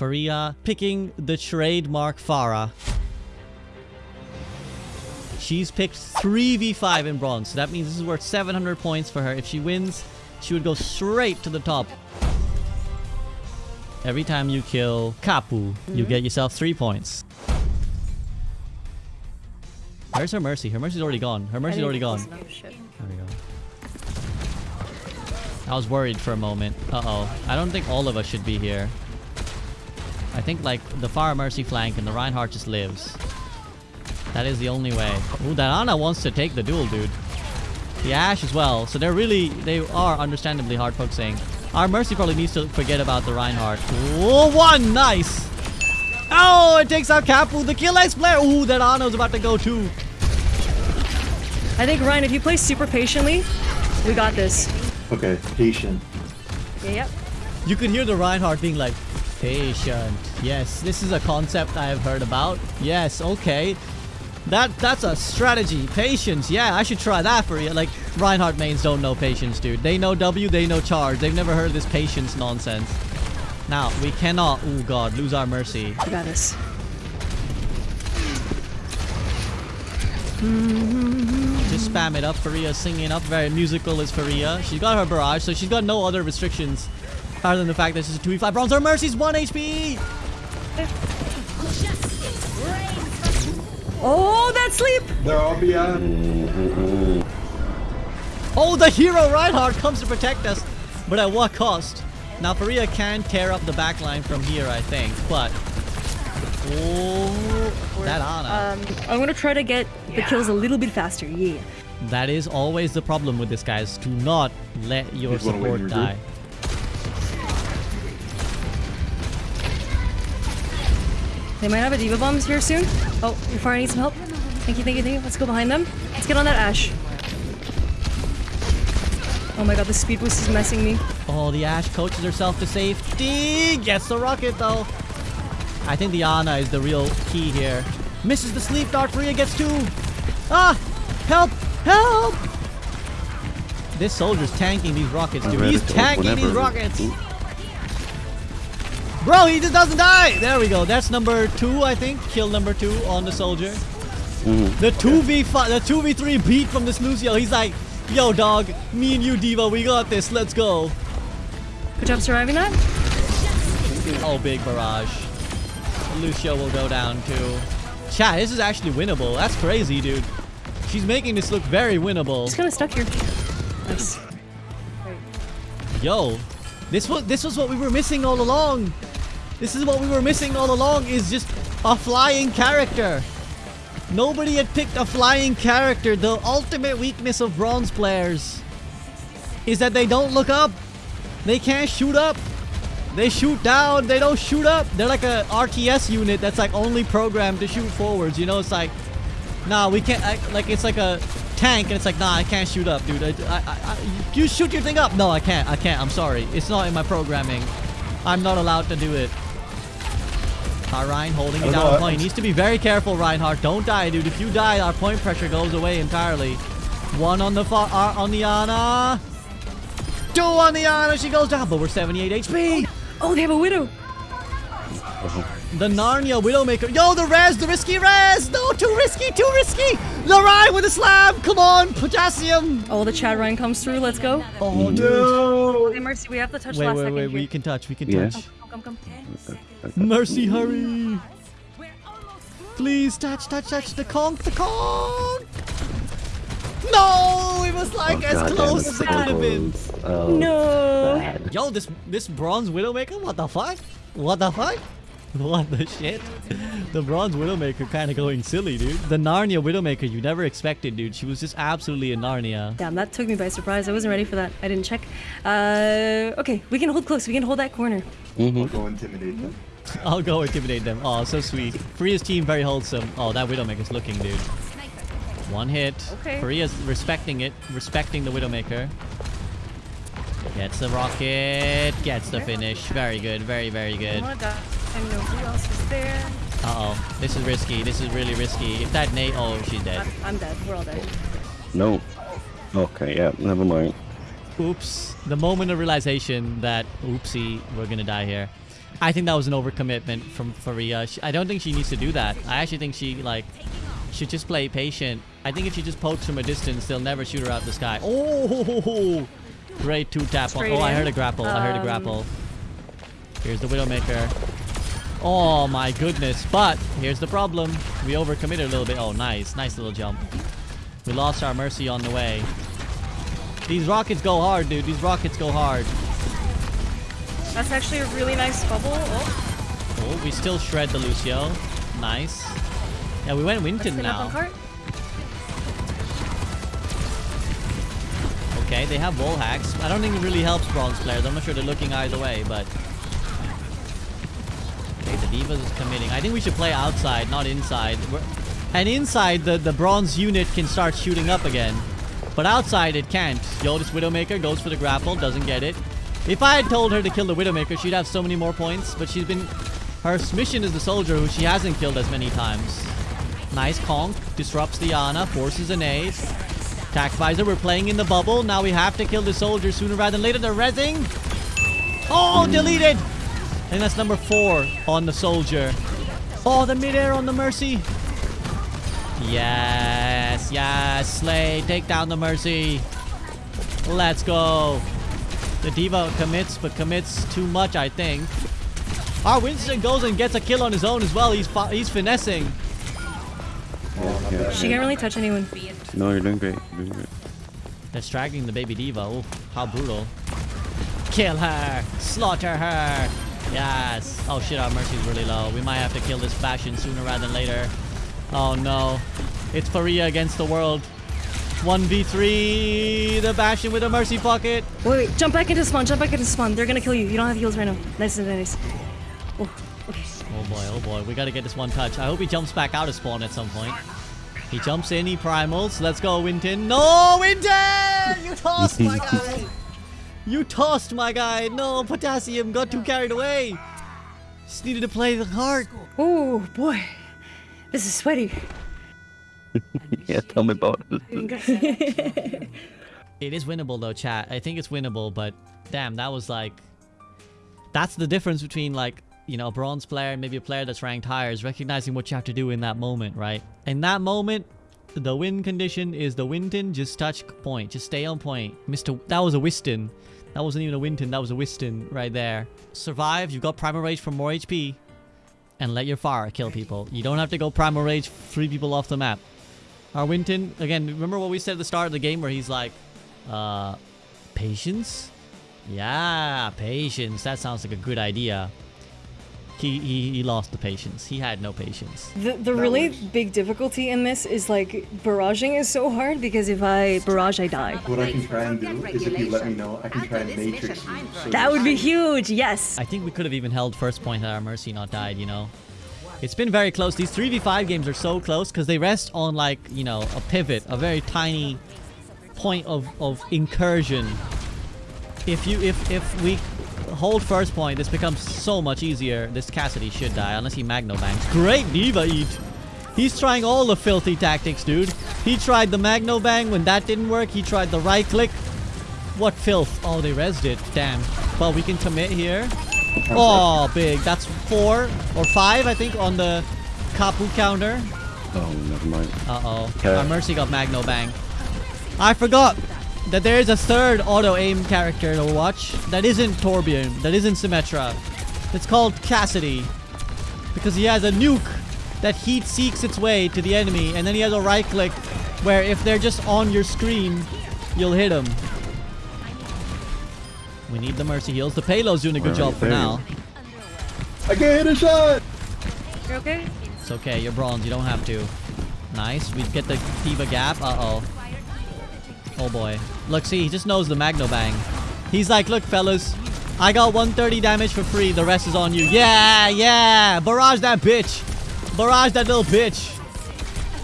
Faria picking the trademark Pharah. She's picked 3v5 in bronze. So that means this is worth 700 points for her. If she wins, she would go straight to the top. Every time you kill Kapu, you get yourself 3 points. Where's her mercy? Her mercy's already gone. Her mercy's already gone. There we go. I was worried for a moment. Uh-oh. I don't think all of us should be here. I think, like, the Pharah Mercy flank and the Reinhardt just lives. That is the only way. Ooh, that Ana wants to take the duel, dude. The Ash as well. So they're really, they are understandably hard focusing. Our Mercy probably needs to forget about the Reinhardt. Ooh, one! Nice! Oh, it takes out Kapu. the kill X player. Ooh, that Ana's about to go too. I think, Ryan, if you play super patiently, we got this. Okay, patient. Yeah, yep. You could hear the Reinhardt being like, patient. Yes, this is a concept I have heard about. Yes, okay. That That's a strategy. Patience. Yeah, I should try that for you. Like, Reinhardt mains don't know patience, dude. They know W, they know charge. They've never heard this patience nonsense. Now, we cannot, oh god, lose our mercy. We got this. Just spam it up. Faria singing up. Very musical is Faria. She's got her barrage, so she's got no other restrictions other than the fact that is a 2v5 bronze. Her mercy's 1 HP! Oh, that sleep! There I'll be on. Oh, the hero Reinhardt comes to protect us, but at what cost? Now, Faria can tear up the backline from here, I think, but... Oh, that Ana. Um, I'm gonna try to get the kills a little bit faster. Yeah. that is always the problem with this, guys. Do not let your He's win support your die. They might have a D.Va bombs here soon. Oh, your fire needs some help. Thank you, thank you, thank you. Let's go behind them. Let's get on that Ash. Oh my god, the speed boost is messing me. Oh, the Ash coaches herself to safety. Gets the rocket, though. I think the Ana is the real key here. Misses the sleep dart. Faria gets two. Ah! Help! Help! This soldier's tanking these rockets, dude. He's tanking these rockets. Bro, he just doesn't die. There we go. That's number two, I think. Kill number two on the soldier. Mhm. The 2v5, the 2v3 beat from this Lucio. He's like, yo, dog, me and you, D.Va, we got this. Let's go. Good job surviving that. Oh, big barrage. Lucio will go down too. Chat, this is actually winnable. That's crazy, dude. She's making this look very winnable. Just kind of stuck here. Nice. Yo, this was this was what we were missing all along. This is what we were missing all along is just a flying character. Nobody had picked a flying character. The ultimate weakness of bronze players is that they don't look up. They can't shoot up. They shoot down. They don't shoot up. They're like a RTS unit that's like only programmed to shoot forwards. You know, it's like, nah, we can't. I, like it's like a tank, and it's like, nah, I can't shoot up, dude. I, I, I, you shoot your thing up. No, I can't. I can't. I'm sorry. It's not in my programming. I'm not allowed to do it. Uh, Ryan holding it Oh, down no, on I- point. Needs to be very careful, Reinhardt. Don't die, dude. If you die, our point pressure goes away entirely. One on the fa- uh, on the Ana. Two on the Ana. She goes down, but we're 78 HP. Oh, they have a widow. The Narnia Widowmaker. Yo, the res, the risky res. No, too risky, too risky. The Ryan with a slam. Come on, potassium. Oh, the Chad Ryan comes through. Let's go. Oh, dude. No. Okay, Mercy, we have to touch Wait, last wait, second wait. here. We can touch. We can Yeah. touch. Come, come, come. Mercy, hurry. Please touch, touch, touch the conch, the conch. No, it was like Oh, as goddamn, close as it could have been. Oh, No. bad. Yo, this this bronze widowmaker, what the fuck? What the fuck? What the shit? The bronze widowmaker kind of going silly, dude. The Narnia widowmaker you never expected, dude. She was just absolutely a Narnia. Damn, that took me by surprise. I wasn't ready for that. I didn't check. Uh, okay, we can hold close. We can hold that corner. Mhm. Go intimidate them. I'll go intimidate them. Oh, so sweet. Korea's team very wholesome. Oh, that widowmaker's looking, dude. One hit. Okay. Korea's respecting it, respecting the widowmaker. Gets the rocket, gets the finish. Very good, very, very good. Oh. I know who else is there. Uh-oh. This is risky. This is really risky. If that Nate... Oh, she's dead. I'm, I'm dead. We're all dead. No. Okay, yeah, never mind. Oops. The moment of realization that, oopsie, we're gonna die here. I think that was an overcommitment from Faria. She, I don't think she needs to do that. I actually think she like should just play patient. I think if she just pokes from a distance, they'll never shoot her out the sky. Oh, great two tap Oh, I heard a grapple. I heard a grapple. Here's the Widowmaker. Oh my goodness. But here's the problem. We overcommitted a little bit. Oh, nice. Nice little jump. We lost our Mercy on the way. These rockets go hard, dude. These rockets go hard. That's actually a really nice bubble. Oh, Oh, we still shred the Lucio. Nice. Yeah, we went Winton clean up on now. Okay, they have wall hacks. I don't think it really helps bronze players. I'm not sure they're looking either way, but... Okay, the Divas is committing. I think we should play outside, not inside. We're... And inside, the, the bronze unit can start shooting up again. But outside, it can't. Yo, this Widowmaker goes for the grapple, doesn't get it. If I had told her to kill the Widowmaker, she'd have so many more points. But she's been... Her mission is the soldier who she hasn't killed as many times. Nice conk. Disrupts the Ana. Forces an ace. Attack visor. We're playing in the bubble. Now we have to kill the soldier sooner rather than later. They're rezzing. Oh, deleted. And that's number four on the soldier. Oh, the midair on the mercy. Yes, yes. Slay. Take down the mercy. Let's go. The D.Va commits, but commits too much, I think. Our Winston goes and gets a kill on his own as well. He's he's finessing. Yeah, yeah. She can't really touch anyone. No, you're doing great. You're doing great. They're dragging the baby D.Va. Oh, how brutal. Kill her. Slaughter her. Yes. Oh shit, our mercy's really low. We might have to kill this Bastion sooner rather than later. Oh no. It's Faria against the world. 1v3. The Bastion with a mercy pocket. Wait, wait, jump back into spawn, jump back into spawn. They're gonna kill you. You don't have heals right now. Nice and nice. Oh, okay. Oh boy, oh boy. We gotta get this one touch. I hope he jumps back out of spawn at some point. He jumps in, he primals. Let's go, Winton. No, Winton! You tossed my guy! You tossed my guy! No, Potassium got too carried away! Just needed to play the heart. Oh boy, this is sweaty. Yeah, tell me about it. It is winnable though, chat. I think it's winnable, but damn, that was like... That's the difference between like, you know, a bronze player and maybe a player that's ranked higher is recognizing what you have to do in that moment, right? In that moment, the win condition is the Winton, just touch point. Just stay on point. Mr. That was a Wiston. That wasn't even a Winton, that was a Wiston right there. Survive, you've got Primal Rage for more HP. And let your fire kill people. You don't have to go Primal Rage, free people off the map. Our Winton, again, remember what we said at the start of the game where he's like, uh, patience? Yeah, patience. That sounds like a good idea. He, he, he lost the patience. He had no patience. The, the really big difficulty in this is like barraging is so hard because if I barrage, I die. What I can try and do is if you let me know, I can try and matrix you. So That would be huge. Yes. I think we could have even held first point had our Mercy not died, you know? It's been very close. These 3v5 games are so close because they rest on like, you know, a pivot, a very tiny point of, of incursion. If you if if we hold first point, this becomes so much easier. This Cassidy should die unless he Magno bangs. Great D.Va Eat! He's trying all the filthy tactics, dude. He tried the Magno Bang. When that didn't work, he tried the right click. What filth? Oh, they rezzed it. Damn. Well, we can commit here. Oh, big. That's four or five, I think, on the Kapu counter. Oh, never mind. Uh-oh. Okay. Our Mercy got Magno Bang. I forgot that there is a third auto-aim character to watch that isn't Torbjorn, that isn't Symmetra. It's called Cassidy. Because he has a nuke that heat seeks its way to the enemy, and then he has a right click where if they're just on your screen, you'll hit them. We need the Mercy heals. The payload's doing a good Where job for they? now. I can't hit a shot! You're okay? It's okay, you're bronze, you don't have to. Nice, we get the D.Va gap. Uh-oh. Oh boy. Look, see, he just knows the Magno Bang. He's like, look, fellas, I got 130 damage for free, the rest is on you. Yeah, yeah! Barrage that bitch! Barrage that little bitch!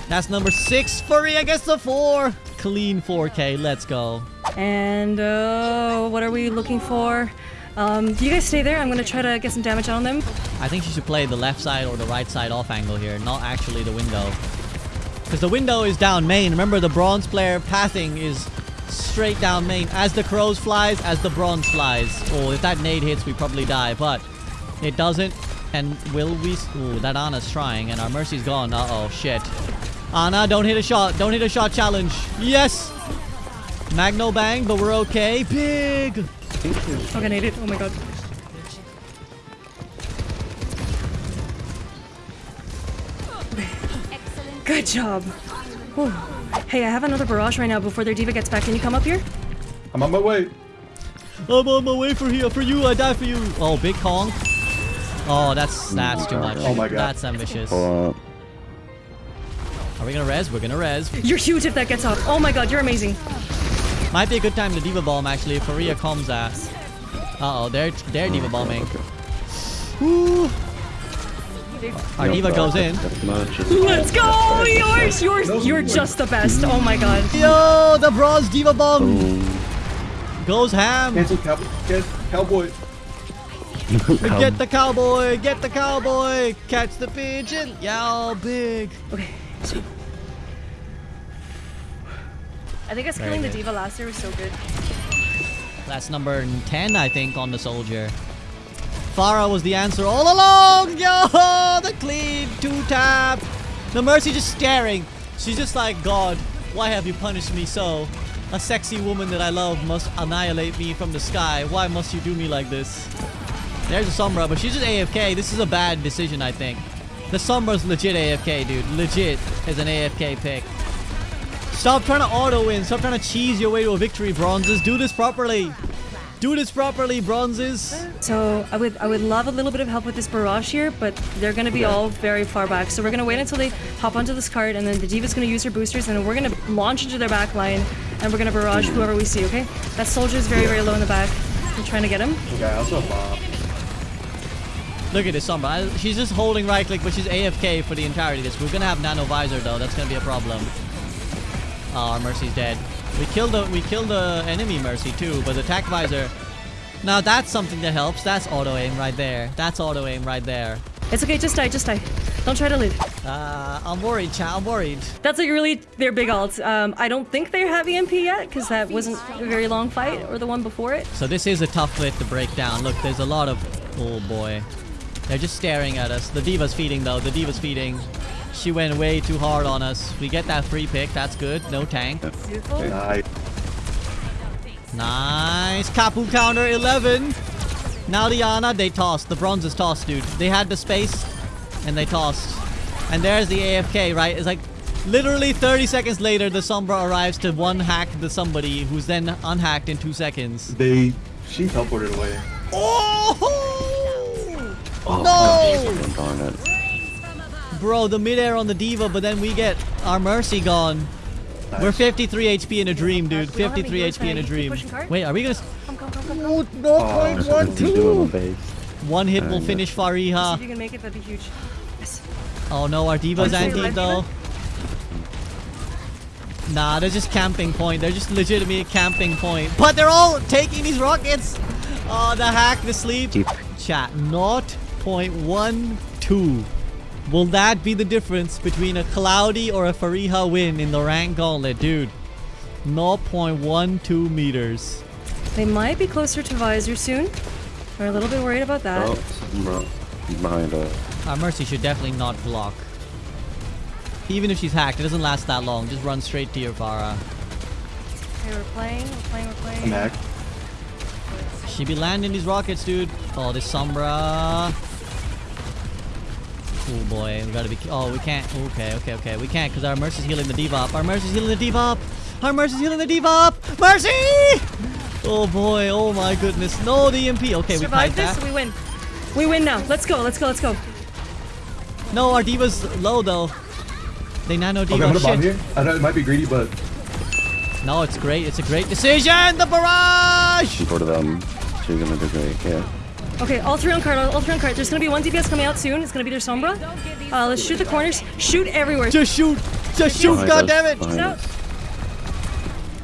That's number six. Furry against the four! Clean 4K, let's go. And uh, what are we looking for? Um, you guys stay there. I'm gonna try to get some damage on them. I think she should play the left side or the right side off angle here, not actually the window. Because the window is down main. Remember, the bronze player pathing is straight down main. As the crows flies, as the bronze flies. Oh, if that nade hits, we probably die. But It doesn't. And will we... Ooh, that Ana's trying, and our Mercy's gone. Uh-oh, shit. Ana, don't hit a shot. Don't hit a shot challenge. Yes! Magno bang, but we're okay. Big! Okay, I need it. Oh my god. Good job. Whew. Hey, I have another barrage right now before their D.Va gets back. Can you come up here? I'm on my way. I'm on my way for here. For you, I die for you. Oh, big Kong. Oh, that's that's too much. Oh my God. That's ambitious. Hold. Are we gonna res? We're gonna res. You're huge if that gets off. Oh my god, you're amazing. Might be a good time to D.Va bomb actually if Faria comes at. Uh oh, they're they're D.Va bombing. Okay. Woo! Our D.Va goes in. That much is Let's go! Yours! Yours! You're just the best. Oh my god. Yo, the bronze D.Va bomb goes ham. Cancel cow get cowboy. Get the cowboy, get the cowboy, catch the pigeon. Yo, big. Okay. so- I think us Very killing the good. D.Va last year was so good. That's number 10, I think, on the soldier. Pharah was the answer all along. Yo, the cleave! two tap. The Mercy just staring. She's just like, God, why have you punished me so? A sexy woman that I love must annihilate me from the sky. Why must you do me like this? There's a Sombra, but she's just AFK. This is a bad decision, I think. The Sombra's legit AFK, dude. Legit is an AFK pick. Stop trying to auto win. Stop trying to cheese your way to a victory, bronzes. Do this properly. Do this properly, bronzes. So I would I would love a little bit of help with this barrage here, but they're gonna be all very far back. So we're gonna wait until they hop onto this cart, and then the D.Va's gonna use her boosters, and we're gonna launch into their back line, and we're gonna barrage whoever we see. Okay? That soldier is very very low in the back. I'm trying to get him. Okay, I also have bomb. Look at this Sombra. She's just holding right click, but she's AFK for the entirety of this. We're gonna have nano visor though. That's gonna be a problem. Oh, our Mercy's dead. We killed the we killed the enemy Mercy too, but the attack visor. Now that's something that helps. That's auto aim right there. That's auto aim right there. It's okay. Just die. Just die. Don't try to live. Uh, I'm worried, chat. I'm worried. That's like really their big alt. Um, I don't think they have MP yet because that wasn't a very long fight or the one before it. So this is a tough bit to break down. Look, there's a lot of... Oh boy. They're just staring at us. The D.Va's feeding though. The D.Va's feeding. She went way too hard on us. We get that free pick. That's good. No tank. Nice. Nice. Kapu counter 11. Now Diana, they tossed. The bronze is tossed, dude. They had the space and they tossed. And there's the AFK, right? It's like literally 30 seconds later, the Sombra arrives to one hack the somebody who's then unhacked in two seconds. They she teleported away. Oh! Oh, No! Darn it. Bro, the midair on the D.Va, but then we get our mercy gone. Nice. We're 53 HP in a dream, dude. We don't have 53 HP in a dream. keep pushing cart. Wait, are we gonna? Come, come, come, come, come. Oh, no point That's one What you do on the two. base. One hit will finish See Fariha. if you can make it. That'd be huge. Yes. Oh no, our D.Va's Okay, anti though. Nah, they're just camping point. They're just legitimate camping point. But they're all taking these rockets. Oh, the hack, the sleep. Keep. Chat, 0.12. Will that be the difference between a Cloudy or a Fariha win in the rank gauntlet, dude? 0.12 meters. They might be closer to Visor soon. We're a little bit worried about that. Oh, bro. Behind us. Our ah, Mercy should definitely not block. Even if she's hacked, it doesn't last that long. Just run straight to your Pharah. Okay, we're playing, we're playing, we're playing. I'm hacked. She be landing these rockets, dude. Oh, this Sombra. Oh boy, we gotta be. Oh, we can't. Okay, okay, okay. We can't because our Mercy's healing the D.Va up. Our Mercy's healing the D.Va up. Our Mercy's healing the D.Va. Mercy! Oh boy, oh my goodness. No, the EMP. Okay, we Survive fight this, that. we win. We win now. Let's go, let's go, let's go. No, our D.Va's low though. They nano Okay, D.Va. I'm gonna bomb Shit. here. I know it might be greedy, but No, it's great. It's a great decision. The barrage. Go to them. She's gonna do great. Yeah. Okay, all three on card. all three on cart. There's gonna be one DPS coming out soon. It's gonna be their Sombra. Uh, let's shoot the corners. Shoot everywhere. Just shoot. Just shoot. Behind God damn it. behind out.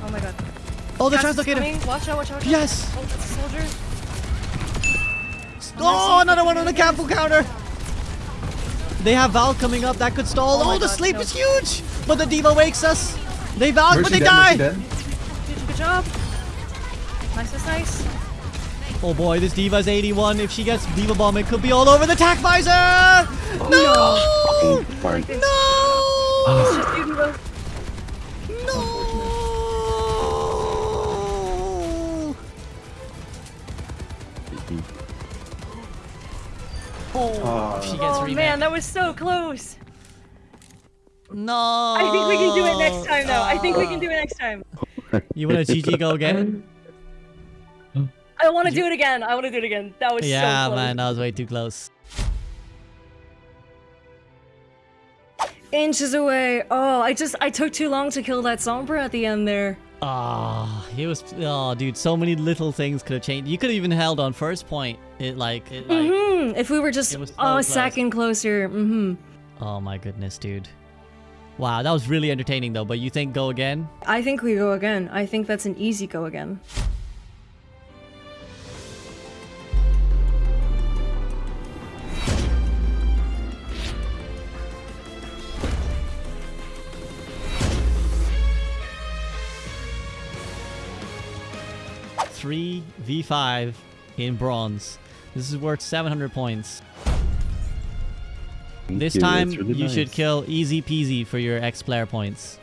Oh my god. Oh, the Cast is translocator. coming. Watch out, watch out, watch out. Yes. Oh, that's a soldier. Oh, another one on the Campbell counter. They have Val coming up. That could stall. Oh Oh, the God, sleep no. is huge. But the D.Va wakes us. They Val, but they dead, die. Mercy dead. Good, good job. Nice, nice, nice. Oh boy, this D.Va's 81. If she gets D.Va Bomb, it could be all over the Tac Visor! No! Oh, fine. No! It's just. Ah. No! Oh, she gets Oh man, that was so close. No! I think we can do it next time, though. I think we can do it next time. You want to GG go again? I want to do it again. I want to do it again. That was yeah, so close. man, that was way too close. Inches away. Oh, I just I took too long to kill that Sombra at the end there. Ah, he was. Oh, dude, so many little things could have changed. You could have even held on first point. It like, it like. Hmm. If we were just It so a second closer. Mm-hmm. Oh my goodness, dude. Wow, that was really entertaining though. But you think go again? I think we go again. I think that's an easy go again. Three v5 in bronze. This is worth 700 points. Thank This you, time really you should kill easy peasy for your X player points.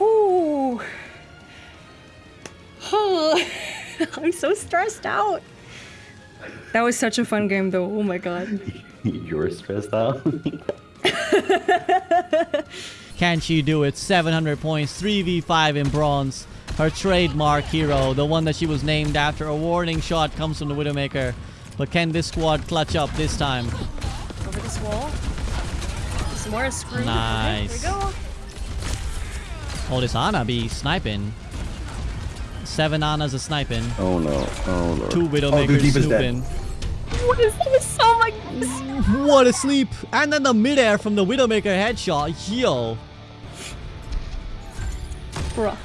Ooh. I'm so stressed out. That was such a fun game though. Oh my god. You're stressed out. Can she do it? 700 points, 3v5 in bronze. Her trademark hero, the one that she was named after. A warning shot comes from the Widowmaker. But can this squad clutch up this time? Over this wall. Some more screw. Nice. Okay, here we go. Oh, this Ana be sniping. Seven Anas a sniping. oh no. Oh lord. Two oh, Widowmakers D.Va's dead. snooping. What is this? Oh my goodness. What a sleep! And then the midair from the Widowmaker headshot. Yo. Bruh.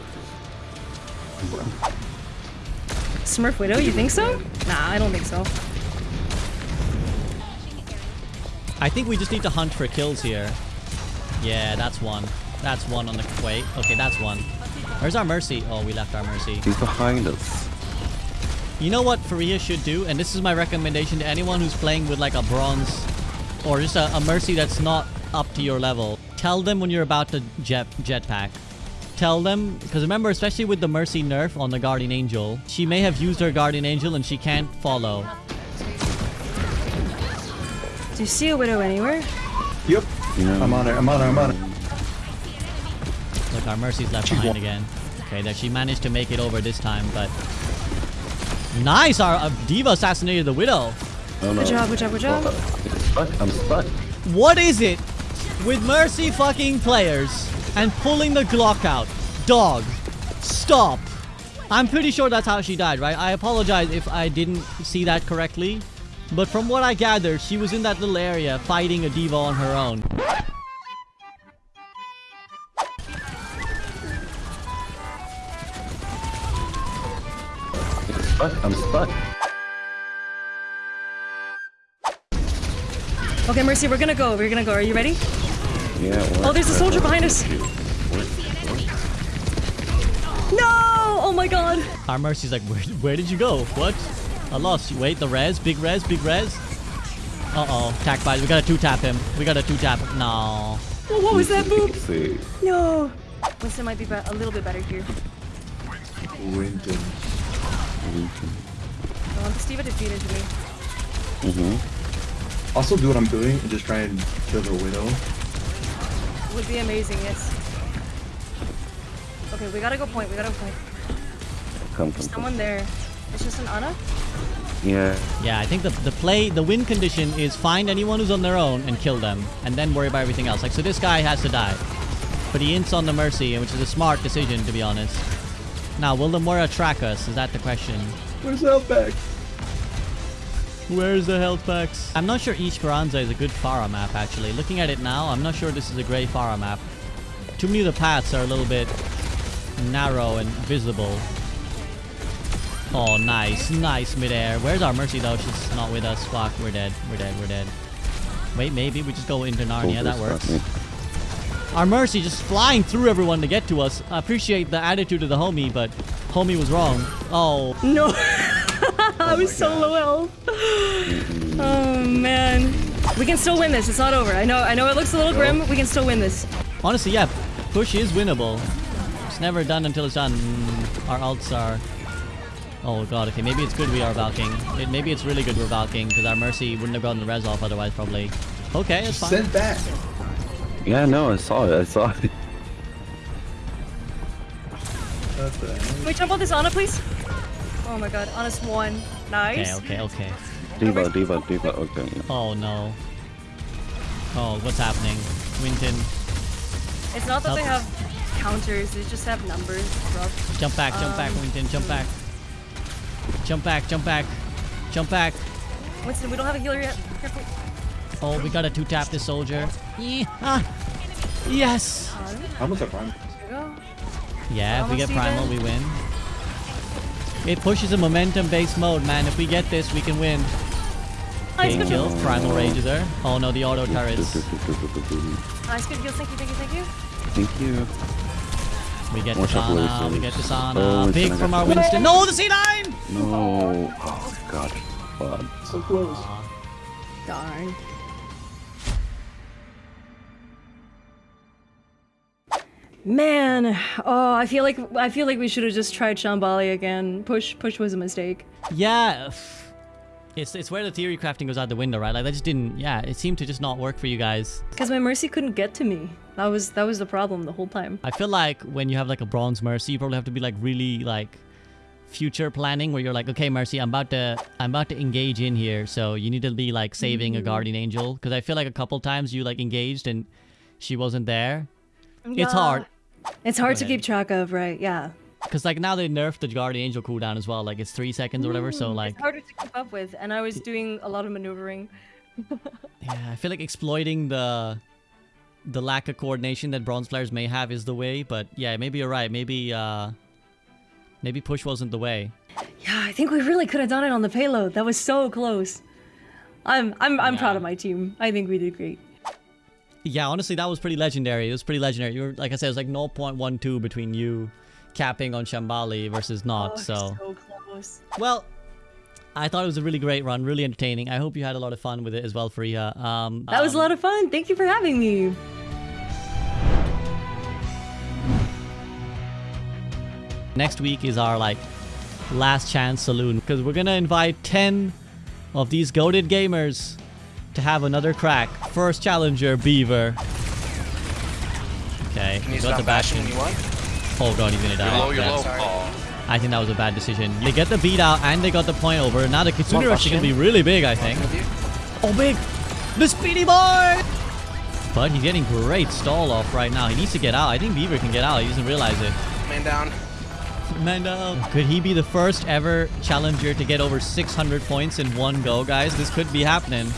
Smurf Widow, you think so? Nah, I don't think so. I think we just need to hunt for kills here. Yeah, that's one. That's one on the... Wait. Okay, that's one. Where's our Mercy? Oh, we left our Mercy. He's behind us. You know what Faria should do? And this is my recommendation to anyone who's playing with like a bronze or just a, a Mercy that's not up to your level. Tell them when you're about to jet jetpack. Tell them, because remember, especially with the Mercy nerf on the Guardian Angel, she may have used her Guardian Angel and she can't follow. Do you see a Widow anywhere? Yep. You know. I'm on it. I'm on it. I'm on it. Look, our Mercy's left She's behind again. Okay, that she managed to make it over this time, but... Nice! Our uh, D.Va assassinated the Widow! Oh no. Good job, good job, good job. Stuck. I'm stuck. What is it with Mercy fucking players and pulling the Glock out? Dog, stop. I'm pretty sure that's how she died, right? I apologize if I didn't see that correctly. But from what I gathered, she was in that little area fighting a D.Va on her own. I'm stuck. Okay, Mercy, we're gonna go. We're gonna go. Are you ready? Yeah. What? Oh, there's a soldier behind us. No! Oh my god. Our Mercy's like, where, where did you go? What? I lost you. Wait, the res? Big res? Big res? Uh-oh. Tack bite. We gotta two-tap him. We gotta two-tap him. No. Oh, what was that move? See. No. Winston might be be- a little bit better here. Winton. I want the Steva to feed into me. Mm-hmm. Also do what I'm doing and just try and kill the widow. Would be amazing, yes. Okay, we gotta go point. We gotta go point. Come, come, come. Someone there. It's just an Ana? Yeah. Yeah, I think the, the play, the win condition is find anyone who's on their own and kill them, and then worry about everything else. Like, so this guy has to die. But he ints on the Mercy, which is a smart decision, to be honest. Now, will the Moira track us? Is that the question? Where's that back? Where's the health packs? I'm not sure East Esperanza is a good Pharah map, actually. Looking at it now, I'm not sure this is a great Pharah map. Too many of the paths are a little bit narrow and visible. Oh, nice. Nice midair. Where's our Mercy, though? She's not with us. Fuck, we're dead. We're dead. We're dead. Wait, maybe we just go into Narnia. That works. Our Mercy just flying through everyone to get to us. I appreciate the attitude of the homie, but homie was wrong. Oh, No. I was oh so low health. Oh man. We can still win this. It's not over. I know I know it looks a little grim. We can still win this. honestly, yeah, push is winnable. It's never done until it's done. Our ults are... Oh god, okay, maybe it's good we are Valking. It, maybe it's really good we're Valking, because our Mercy wouldn't have gotten the res off otherwise, probably. Okay, it's fine. Send back. Yeah, no, I saw it. I saw it. Can we jump on this Ana, please? Oh my god, Ana's one. Nice. Okay, okay, okay. D.Va, D.Va, D.Va. Okay. yeah. Oh no. Oh, what's happening? Winton, It's not that they have counters, they just have numbers. Rough. jump back, jump back, Um, Winton, jump back. Jump back, jump back. Jump back. Winston, we don't have a healer yet. Careful. Oh, we gotta two-tap this soldier. Yeah. Yes! How much I prime? There you go. Yeah, if we get primal, even. we win. It pushes a momentum-based mode, man. If we get this, we can win. Nice, good Kill, heals. primal rager. Oh no, the auto turrets. Nice, good heals. Thank you, thank you, thank you. Thank you. We get Watch out, Disana, we get Oh, Disana. Winston, Big from got our you. Winston. No, the C9! No. Oh god. Fuck. So close. Darn. Man, oh, I feel like I feel like we should have just tried Shambali again. Push, push was a mistake. Yeah. It's, it's where the theory crafting goes out the window, right? Like, that just didn't... Yeah, it seemed to just not work for you guys. Because my mercy couldn't get to me. That was that was the problem the whole time. I feel like when you have like a bronze mercy, you probably have to be like really like future planning where you're like, okay, mercy, I'm about to I'm about to engage in here, so you need to be like saving a mm. guardian angel because I feel like a couple times you like engaged and she wasn't there. It's hard It's hard to keep track of, right? Yeah. because like now they nerfed the guardian angel cooldown as well, like it's three seconds or whatever. So like, it's harder to keep up with, and I was doing a lot of maneuvering. yeah, I feel like exploiting the the lack of coordination that bronze players may have is the way. But yeah, maybe you're right. Maybe uh maybe push wasn't the way. Yeah, I think we really could have done it on the payload. That was so close. I'm I'm I'm proud of my team. I think we did great. Yeah, honestly, that was pretty legendary. It was pretty legendary. You were, like I said, it was like 0.12 between you capping on Shambali versus not. Oh, so, so close. well, I thought it was a really great run, really entertaining. I hope you had a lot of fun with it as well, Faria. Um, That was a um, lot of fun. Thank you for having me. Next week is our like last chance saloon because we're gonna invite 10 of these goaded gamers to have another crack. First challenger, Beaver. Okay, you got the bashing? Oh god, he's gonna die. You're low, you're low. Oh. I think that was a bad decision. They get the beat out and they got the point over. Now the Kitsune rush is gonna be really big, I think. Oh, big! The speedy boy! But he's getting great stall off right now. He needs to get out. I think Beaver can get out. He doesn't realize it. Man down. Man down. Could he be the first ever challenger to get over 600 points in one go, guys? This could be happening.